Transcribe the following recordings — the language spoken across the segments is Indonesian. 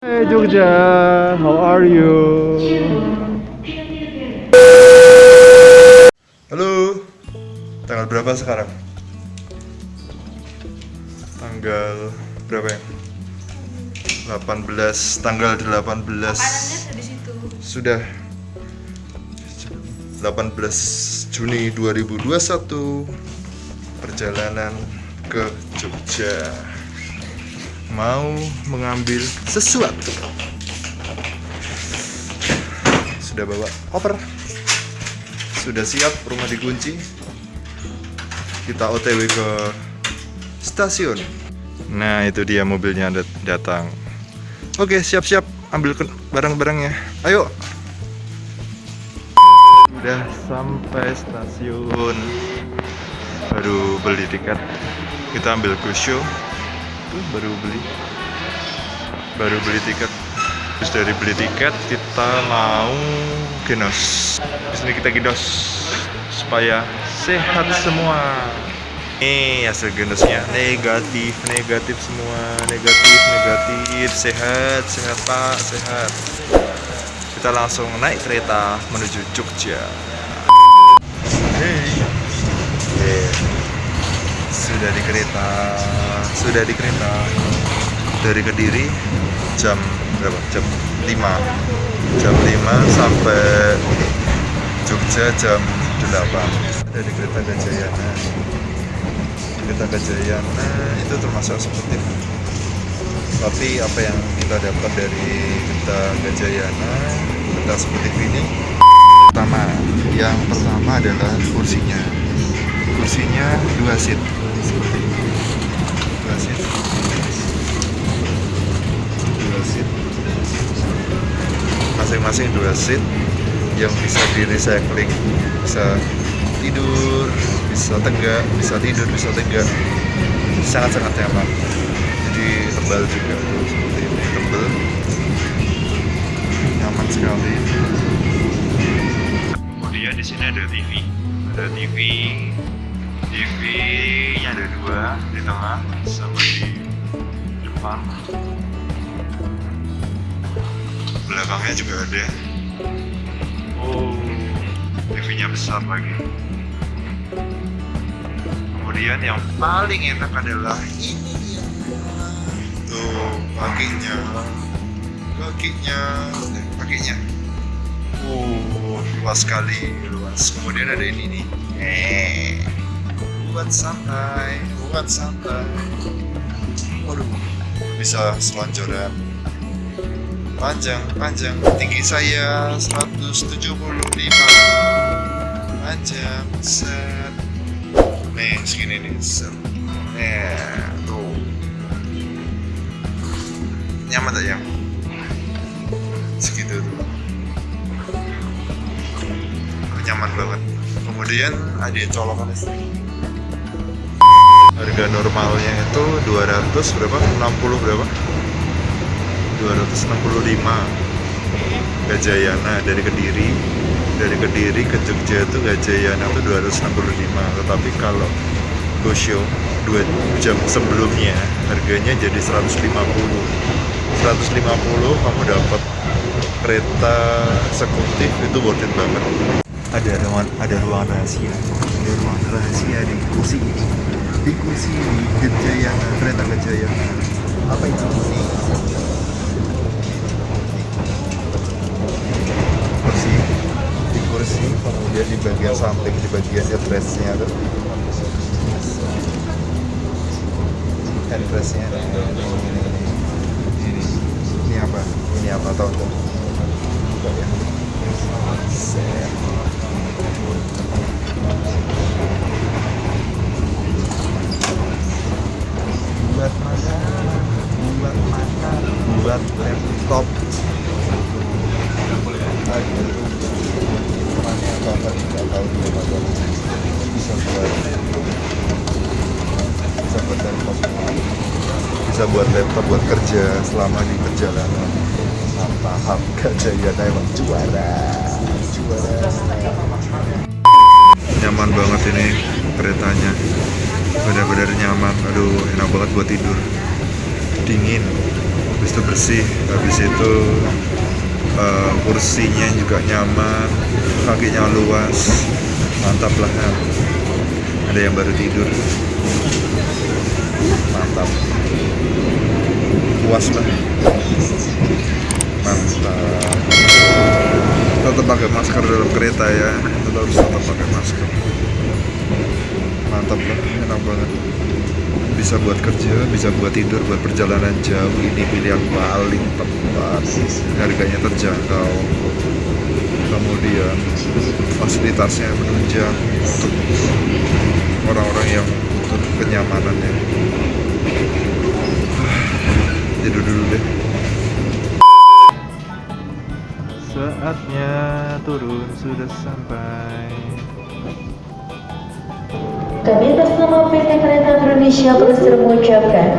Hey Jogja, how are you? Halo, tanggal berapa sekarang? Tanggal berapa ya? 18, tanggal 18 Makanannya ada di situ. Sudah 18 Juni 2021 Perjalanan ke Jogja Mau mengambil sesuatu. Sudah bawa koper. Sudah siap, rumah dikunci. Kita otw ke stasiun. Nah itu dia mobilnya dat- datang. Oke siap-siap. Ambil barang-barangnya. Ayo. Udah sampai stasiun. Baru beli tiket. Kita ambil Gosho Tuh baru beli. Baru beli tiket. Terus dari beli tiket kita mau genos Di sini kita genos Supaya sehat semua. Nih hasil genosnya negatif negatif semua. Negatif negatif. Sehat sehat pak. Sehat. Kita langsung naik kereta menuju Jogja. Hey. Yeah. Sudah di kereta, sudah di kereta. Dari Kediri jam berapa? Jam 5. Jam 5 sampai Jogja jam 8. Ada di kereta Gajayana. Kereta Gajayana itu termasuk eksekutif tapi apa yang kita dapat dari kereta Gajayana kereta seperti ini pertama yang pertama adalah kursinya kursinya dua seat dua seat masing-masing dua seat yang bisa di recycling bisa tidur bisa tegak bisa tidur bisa tegak. Sangat-sangat nyaman. Jadi tebal juga seperti ini. Tebal. Nyaman sekali. Kemudian di sini ada TV ada TV TV nya ada dua di tengah sama di depan. Belakangnya juga ada. Oh. TV nya besar lagi. Kemudian yang paling enak adalah ini tuh kakinya kakinya eh, kakinya uh luas sekali luas. Kemudian ada ini nih. Eh buat santai buat santai. Waduh bisa selonjoran. Panjang panjang. Tinggi saya 175 panjang set. Nih segini nih set. Eh tuh. Nyaman tak ya segitu tuh. Nyaman banget. Kemudian ada colokan listrik harga normalnya itu 200 berapa? 60 berapa? 265 Gajayana dari Kediri. Dari Kediri ke Jogja itu Gajayana itu 265 tetapi kalau Gosho dua jam sebelumnya harganya jadi 150 150 kamu dapat kereta eksekutif itu worth it banget. Ada ruangan ada ruang rahasia. Ada ruang rahasia di kursi ini di kursi Gajayana kereta Gajayana apa itu? Kursi di kursi kemudian di bagian samping di bagian headrestnya tuh headrestnya. Ini, ini ini apa ini apa nggak? Buka ya Set. buat makan buat makan buat laptop. Bisa buat bisa buat laptop bisa buat laptop buat kerja selama di perjalanan. Mantap Gajayana emang juara. Juara. Nyaman banget ini keretanya benar-benar nyaman. Aduh enak banget buat tidur. Dingin. Habis itu bersih. Habis itu eh, kursinya juga nyaman. Kakinya luas. Mantap lah ya. ada yang baru tidur. Mantap. Puas lah. Mantap. Tetap pakai masker dalam kereta ya. Tetap harus tetap pakai masker mantap lah enak banget. Bisa buat kerja bisa buat tidur buat perjalanan jauh. Ini pilihan paling tepat. Harganya terjangkau. Kemudian fasilitasnya menunjang untuk orang-orang yang butuh kenyamanannya tidur dulu deh. Saatnya turun sudah sampai Kami atas nama PT Kereta Indonesia berhasil mengucapkan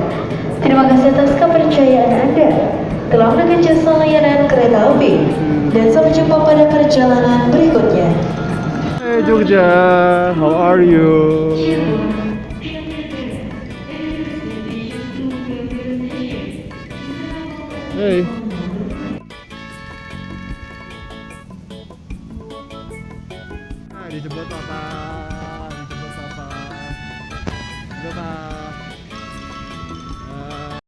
terima kasih atas kepercayaan Anda telah jasa layanan kereta api dan sampai jumpa pada perjalanan berikutnya. Hey Jogja, how are you? Hey. Nah, dijemput papa,